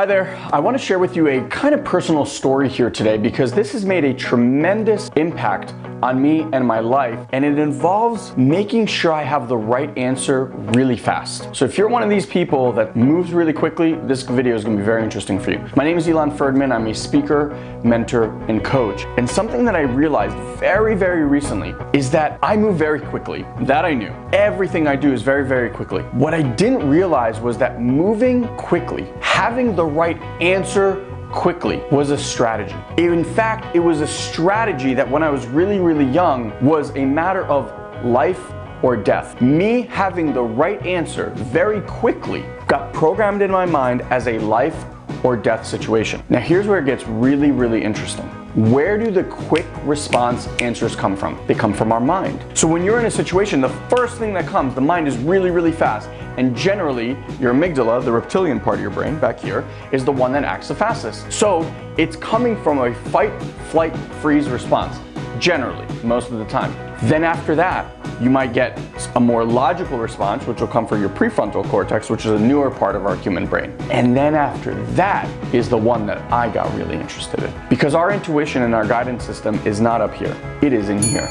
Hi there. I want to share with you a kind of personal story here today because this has made a tremendous impact on me and my life and it involves making sure I have the right answer really fast. So if you're one of these people that moves really quickly, this video is going to be very interesting for you. My name is Elon Ferdman. I'm a speaker, mentor, and coach. And something that I realized very, very recently is that I move very quickly. That I knew. Everything I do is very, very quickly. What I didn't realize was that moving quickly having the right answer quickly was a strategy. In fact, it was a strategy that when I was really, really young was a matter of life or death. Me having the right answer very quickly got programmed in my mind as a life or death situation. Now here's where it gets really, really interesting. Where do the quick response answers come from? They come from our mind. So when you're in a situation, the first thing that comes, the mind is really, really fast. And generally, your amygdala, the reptilian part of your brain back here, is the one that acts the fastest. So it's coming from a fight, flight, freeze response generally, most of the time. Then after that, you might get a more logical response, which will come from your prefrontal cortex, which is a newer part of our human brain. And then after that is the one that I got really interested in. Because our intuition and our guidance system is not up here, it is in here.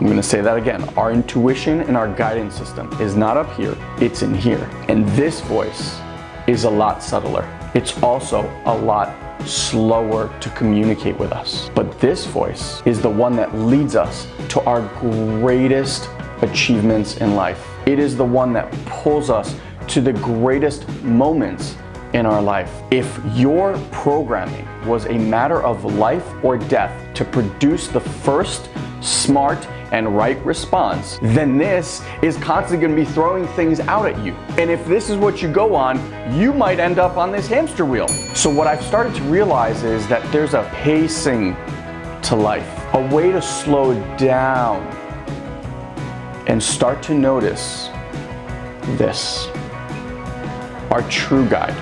I'm gonna say that again. Our intuition and our guidance system is not up here, it's in here. And this voice is a lot subtler. It's also a lot slower to communicate with us. But this voice is the one that leads us to our greatest achievements in life. It is the one that pulls us to the greatest moments in our life. If your programming was a matter of life or death to produce the first smart and right response, then this is constantly gonna be throwing things out at you. And if this is what you go on, you might end up on this hamster wheel. So what I've started to realize is that there's a pacing to life, a way to slow down and start to notice this. Our true guide,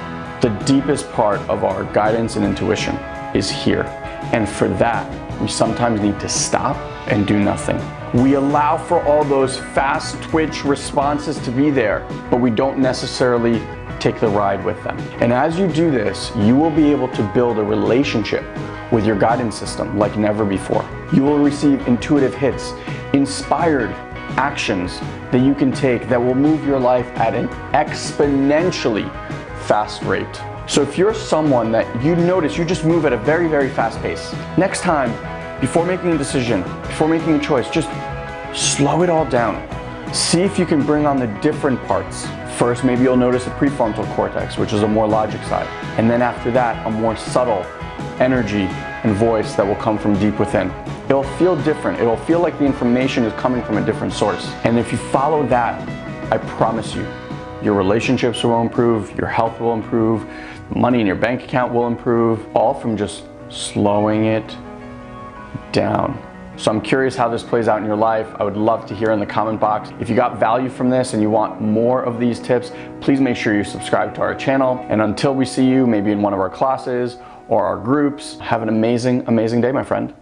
the deepest part of our guidance and intuition is here. And for that, we sometimes need to stop and do nothing. We allow for all those fast twitch responses to be there, but we don't necessarily take the ride with them. And as you do this, you will be able to build a relationship with your guidance system like never before. You will receive intuitive hits, inspired actions that you can take that will move your life at an exponentially fast rate. So if you're someone that you notice you just move at a very, very fast pace, next time before making a decision, before making a choice, just slow it all down. See if you can bring on the different parts. First, maybe you'll notice the prefrontal cortex, which is a more logic side. And then after that, a more subtle energy and voice that will come from deep within. It'll feel different. It'll feel like the information is coming from a different source. And if you follow that, I promise you, your relationships will improve, your health will improve, money in your bank account will improve, all from just slowing it down. So I'm curious how this plays out in your life. I would love to hear in the comment box. If you got value from this and you want more of these tips, please make sure you subscribe to our channel. And until we see you, maybe in one of our classes or our groups, have an amazing, amazing day, my friend.